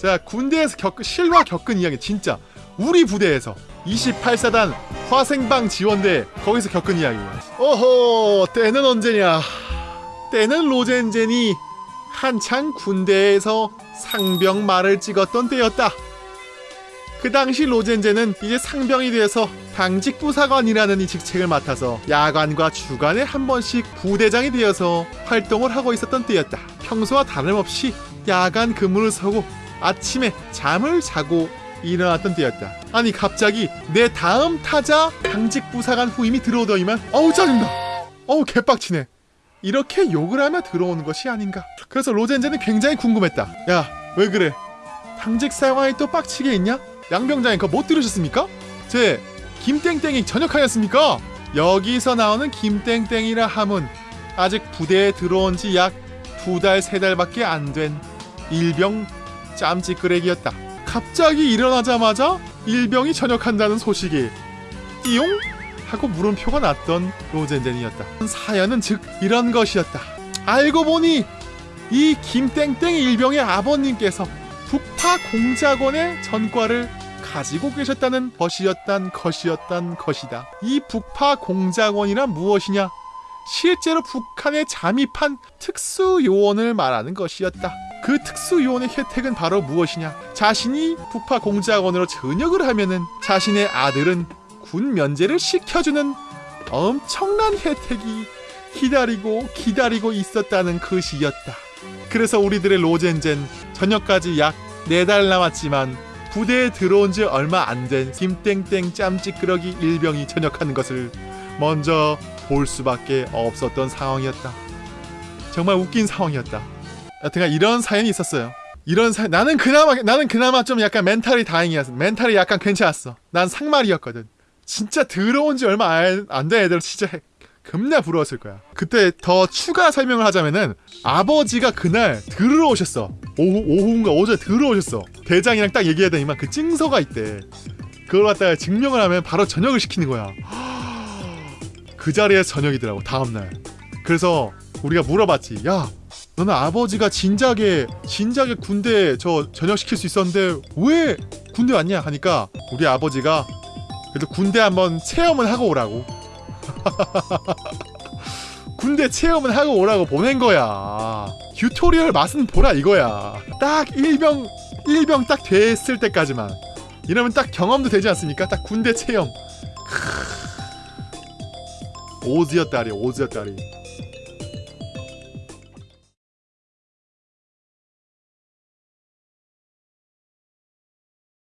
자 군대에서 겪 실과 겪은 이야기 진짜 우리 부대에서 28사단 화생방 지원대 거기서 겪은 이야기예요. 오호 때는 언제냐? 때는 로젠젠이 한창 군대에서 상병 말을 찍었던 때였다. 그 당시 로젠젠은 이제 상병이 돼서 당직 부사관이라는 이 직책을 맡아서 야간과 주간에 한 번씩 부대장이 되어서 활동을 하고 있었던 때였다. 평소와 다름없이 야간 근무를 서고 아침에 잠을 자고 일어났던 때였다. 아니 갑자기 내 다음 타자 당직 부사관 후임이 들어오더니만 어우 짜증나. 어우 개빡치네. 이렇게 욕을 하며 들어오는 것이 아닌가. 그래서 로젠젠은 굉장히 궁금했다. 야 왜 그래? 당직 사관이 또 빡치게 있냐? 양병장님 그거 못 들으셨습니까? 제 김땡땡이 전역하였습니까? 여기서 나오는 김땡땡이라 함은 아직 부대에 들어온 지 약 두 달, 세 달밖에 안 된 일병 짬찌끄레기였다. 갑자기 일어나자마자 일병이 전역한다는 소식이 띠용? 하고 물음표가 났던 로젠젠이었다. 사연은 즉 이런 것이었다. 알고 보니 이 김땡땡 일병의 아버님께서 북파 공작원의 전과를 가지고 계셨다는 것이었단 것이었단 것이다. 이 북파 공작원이란 무엇이냐? 실제로 북한에 잠입한 특수 요원을 말하는 것이었다. 그 특수 요원의 혜택은 바로 무엇이냐? 자신이 북파 공작원으로 전역을 하면은 자신의 아들은 군 면제를 시켜주는 엄청난 혜택이 기다리고 기다리고 있었다는 것이었다. 그래서 우리들의 로젠젠 전역까지 약네달 남았지만 부대에 들어온 지 얼마 안 된 김땡땡 짬찌끄러기 일병이 전역하는 것을 먼저 볼 수밖에 없었던 상황이었다. 정말 웃긴 상황이었다. 여튼간 이런 사연이 있었어요. 이런 사 나는 그나마 나는 그나마 좀 약간 멘탈이 다행이었어. 멘탈이 약간 괜찮았어. 난 상말이었거든. 진짜 들어온 지 얼마 안 된 애들 진짜 겁나 부러웠을 거야. 그때 더 추가 설명을 하자면은 아버지가 그날 들어오셨어. 오후 오후인가 어제 들어오셨어. 대장이랑 딱 얘기하더니만 그 찡서가 있대. 그걸 갖다가 증명을 하면 바로 전역을 시키는 거야. 그 자리에 저녁이더라고 다음 날. 그래서 우리가 물어봤지. 야, 너는 아버지가 진작에 진작에 군대 저 전역 시킬 수 있었는데 왜 군대 왔냐 하니까 우리 아버지가 그래도 군대 한번 체험을 하고 오라고. 군대 체험을 하고 오라고 보낸 거야. 튜토리얼 맛은 보라 이거야. 딱 일병 일병 딱 됐을 때까지만. 이러면 딱 경험도 되지 않습니까? 딱 군대 체험. 오즈였다리 오즈였다리.